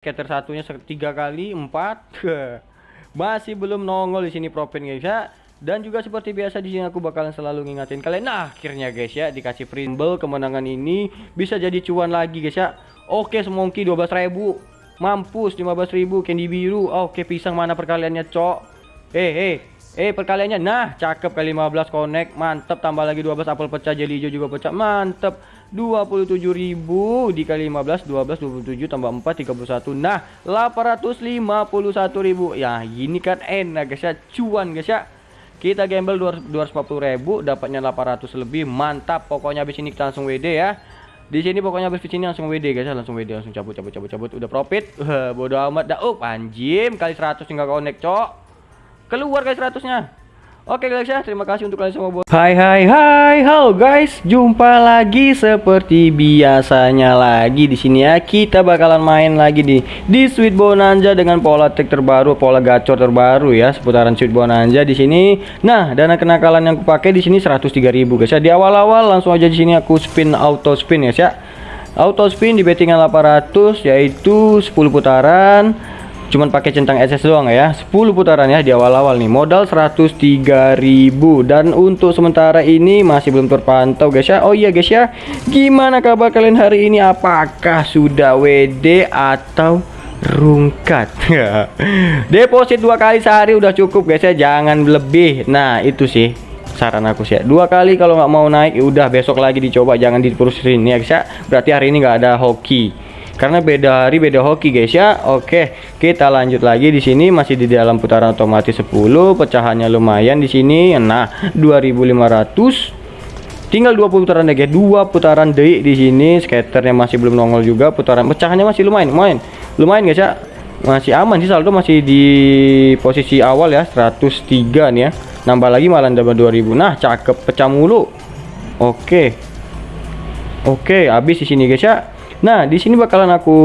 Scatter satunya tiga kali empat. Masih belum nongol di sini Propin guys ya. Dan juga seperti biasa di sini aku bakalan selalu ngingatin kalian. Nah akhirnya guys ya dikasih primbel kemenangan ini bisa jadi cuan lagi guys ya. Oke semongki 12.000 mampus 15.000 candy biru oke pisang mana perkaliannya cok? Eh eh eh perkaliannya. Nah cakep kali 15 connect mantep. Tambah lagi 12 apel pecah jadi hijau juga pecah. Mantep 27.000 dikali 15 12 27 tambah 4 31 nah 851.000 ya ini kan enak guys ya. Cuan guys ya. Kita gamble 240.000 dapatnya 800 lebih. Mantap pokoknya habis ini kita langsung WD ya. Di sini pokoknya habis ini langsung WD guys ya. Langsung WD langsung cabut cabut cabut cabut. Udah profit? Bodoh amat. Dah oh anjim kali 100 tinggal connect cok. Keluar guys 100 nya Oke guys ya, terima kasih untuk kalian semua. Hai hai hai, halo guys, jumpa lagi seperti biasanya lagi di sini ya. Kita bakalan main lagi di di Sweet Bonanza dengan pola trik terbaru, pola gacor terbaru ya, seputaran Sweet Bonanza di sini. Nah, dana kenakalan yang aku pakai di sini 103.000 guys ya. Di awal-awal langsung aja di sini aku spin auto spin guys ya. Auto spin di bettingan 800 yaitu 10 putaran cuman pakai centang SS doang ya. 10 putaran ya di awal-awal nih. Modal 103.000 dan untuk sementara ini masih belum terpantau guys ya. Oh iya guys ya. Gimana kabar kalian hari ini? Apakah sudah WD atau rungkat? Deposit dua kali sehari udah cukup guys ya. Jangan lebih. Nah itu sih saran aku sih ya. dua kali kalau nggak mau naik ya udah besok lagi dicoba. Jangan diterusin ya guys ya. Berarti hari ini nggak ada hoki karena beda hari beda hoki guys ya. Oke kita lanjut lagi di sini. Masih di dalam putaran otomatis 10 pecahannya lumayan di sini. Nah 2500 tinggal 20 putaran deh guys. Dua putaran deh di sini. Skaternya masih belum nongol juga. Putaran pecahannya masih lumayan lumayan. Lumayan guys ya. Masih aman sih saldo masih di posisi awal ya. 103 nih ya. Nambah lagi malah dapat 2000 nah cakep pecah mulu. Oke. Oke habis di sini guys ya Nah, di sini bakalan aku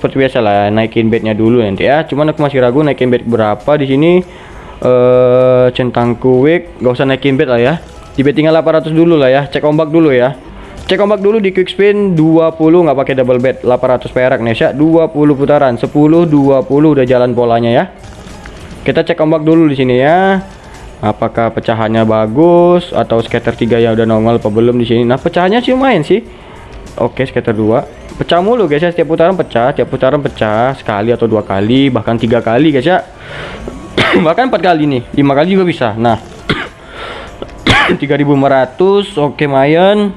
seperti biasa lah naikin bednya dulu nanti ya. Cuman aku masih ragu naikin bed berapa di sini. Eh uh, centang quick, gak usah naikin bed lah ya. Di bed tinggal 800 dulu lah ya. Cek ombak dulu ya. Cek ombak dulu di quick spin 20 nggak pakai double bed 800 perak nih ya 20 putaran 10 20 udah jalan polanya ya kita cek ombak dulu di sini ya apakah pecahannya bagus atau scatter 3 ya udah nongol apa belum di sini nah pecahannya sih lumayan sih Oke, skater 2. Pecah mulu guys ya, setiap putaran pecah, setiap putaran pecah sekali atau dua kali, bahkan tiga kali guys ya. bahkan empat kali nih, lima kali juga bisa. Nah, 3500 oke mayan.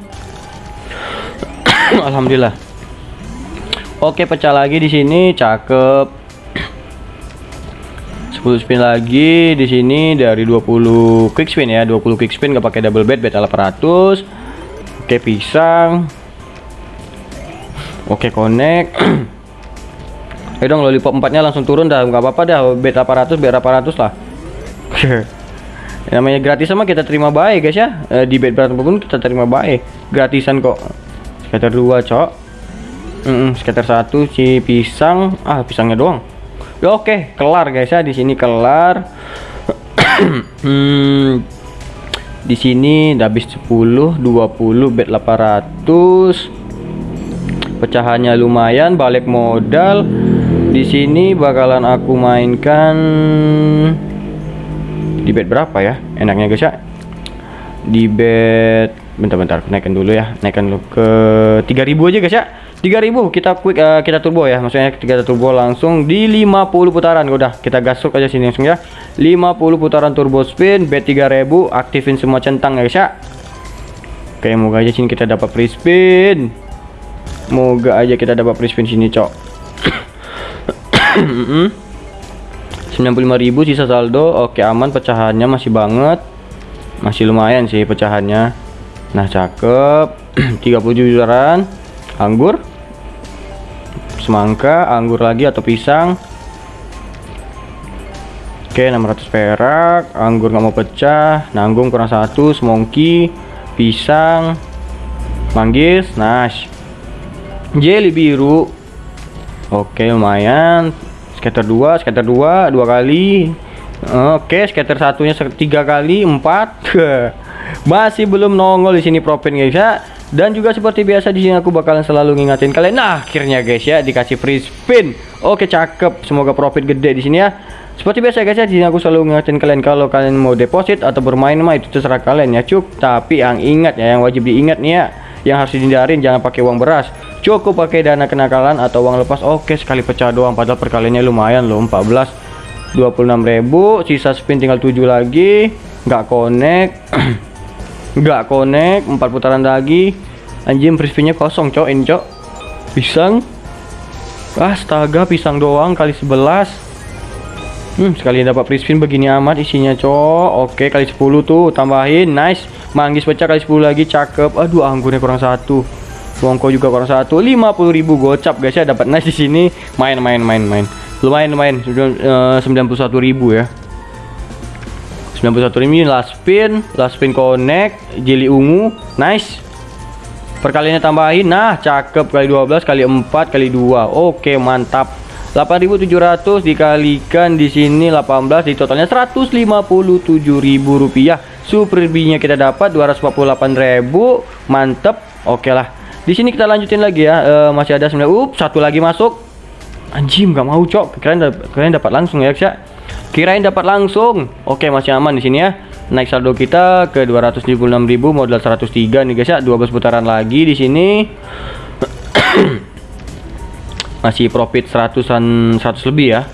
Alhamdulillah. Oke, pecah lagi di sini, cakep. 10 spin lagi di sini dari 20 quick spin ya 20 quick spin gak pakai double bed bed 800 oke pisang Oke connect. Ayo dong lollipop 4 nya langsung turun dah. Nggak apa-apa dah bet 800 bet 800 lah. Namanya gratis sama kita terima baik guys ya. E, di bet berapa pun kita terima baik. Gratisan kok. Scatter 2 cok. Mm -mm, scatter 1 si pisang. Ah pisangnya doang. Ya, oke kelar guys ya. Di sini kelar. Hmm, di sini habis 10 20 bet 800 pecahannya lumayan balik modal. Di sini bakalan aku mainkan di bed berapa ya? Enaknya guys ya. Di bed bentar-bentar naikkan dulu ya. Naikkan dulu ke 3000 aja guys ya. 3000 kita quick uh, kita turbo ya. Maksudnya kita turbo langsung di 50 putaran. Udah kita gasuk aja sini langsung ya. 50 putaran turbo spin bet 3000 aktifin semua centang guys ya. Oke moga aja sini kita dapat free spin Moga aja kita dapat free spin sini, cok. 95.000 sisa saldo. Oke, aman pecahannya masih banget. Masih lumayan sih pecahannya. Nah, cakep. 37 jutaan. Anggur. Semangka, anggur lagi atau pisang. Oke, 600 perak. Anggur nggak mau pecah. Nanggung kurang satu. Semongki, pisang, manggis. Nah, jelly biru oke lumayan scatter 2 scatter 2 dua kali oke scatter satunya tiga kali empat masih belum nongol di sini propin guys ya Dan juga seperti biasa di sini aku bakalan selalu ngingatin kalian. Nah, akhirnya guys ya dikasih free spin. Oke, cakep. Semoga profit gede di sini ya. Seperti biasa guys ya, di sini aku selalu ngingatin kalian kalau kalian mau deposit atau bermain mah itu terserah kalian ya, cuk. Tapi yang ingat ya, yang wajib diingat nih ya, yang harus dihindarin jangan pakai uang beras. Cukup pakai dana kenakalan atau uang lepas. Oke, sekali pecah doang padahal perkaliannya lumayan loh, 14 26.000, sisa spin tinggal 7 lagi, nggak connect. nggak connect empat putaran lagi anjing frisbee-nya kosong cok ini cok pisang astaga pisang doang kali 11 Hmm, sekali dapat free begini amat isinya, cok. Oke, kali 10 tuh tambahin. Nice. Manggis pecah kali 10 lagi, cakep. Aduh, anggurnya kurang satu. Bongko juga kurang satu. 50.000 gocap, guys ya. Dapat nice di sini. Main main main main. Lumayan lumayan. Sudah uh, 91.000 ya. 91 ini last spin. Last spin connect. Jeli ungu. Nice. Perkaliannya tambahin. Nah cakep. Kali 12 kali 4 kali 2 oke mantap. 8700 dikalikan di sini. 18 di totalnya 157.000 rupiah. Super nya kita dapat 248.000 mantep. Oke lah di sini kita lanjutin lagi ya e, masih ada 9 up satu lagi masuk anjing nggak mau cok kalian kalian dapat langsung ya ya Kirain dapat langsung. Oke, masih aman di sini ya. Naik saldo kita ke 276.000 modal 103 nih guys ya. 12 putaran lagi di sini. masih profit 100-an 100 lebih ya.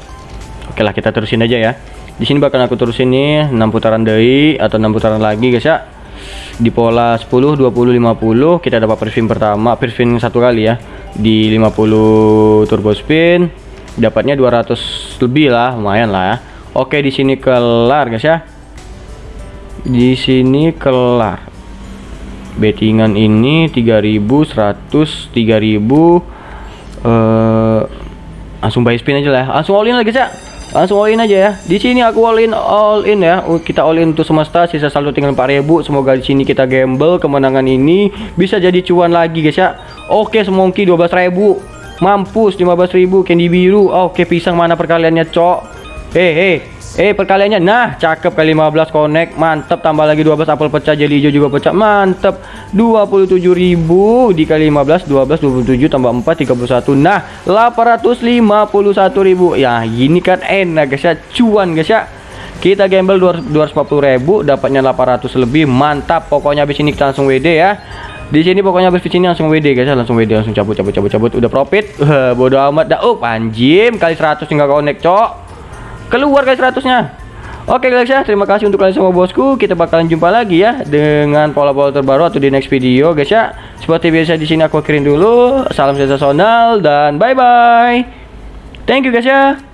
Oke lah kita terusin aja ya. Di sini bakal aku terusin nih 6 putaran dari atau 6 putaran lagi guys ya. Di pola 10 20 50 kita dapat first pertama, first satu kali ya. Di 50 turbo spin dapatnya 200 lebih lah, lumayan lah ya. Oke, di sini kelar, guys ya. Di sini kelar. Bettingan ini 3100 3000 eh langsung buy spin aja lah. Langsung all in lah, guys ya. Langsung all in aja ya. Di sini aku all in all in ya. Kita all in untuk semesta, sisa saldo tinggal 4000. Semoga di sini kita gamble kemenangan ini bisa jadi cuan lagi, guys ya. Oke, semongki 12000. Mampus 15.000 candy biru. Oke, pisang mana perkaliannya, Cok? Hei. Eh perkaliannya. Nah cakep kali 15 connect. Mantep tambah lagi 12 apel pecah jadi hijau juga pecah. Mantep. 27.000 dikali 15 12 27 tambah 4 31 nah 851.000 ya ini kan enak guys ya. Cuan guys ya. Kita gamble 240.000 dapatnya 800 lebih. Mantap pokoknya habis ini kita langsung WD ya. Di sini pokoknya habis ini langsung WD guys ya. Langsung WD langsung cabut cabut cabut cabut. Udah profit. Bodoh amat dah. Oh panjim kali 100 tinggal connect cok keluar guys 100 nya Oke guys ya, terima kasih untuk kalian semua bosku. Kita bakalan jumpa lagi ya dengan pola-pola terbaru atau di next video guys ya. Seperti biasa di sini aku akhirin dulu. Salam sensasional dan bye bye. Thank you guys ya.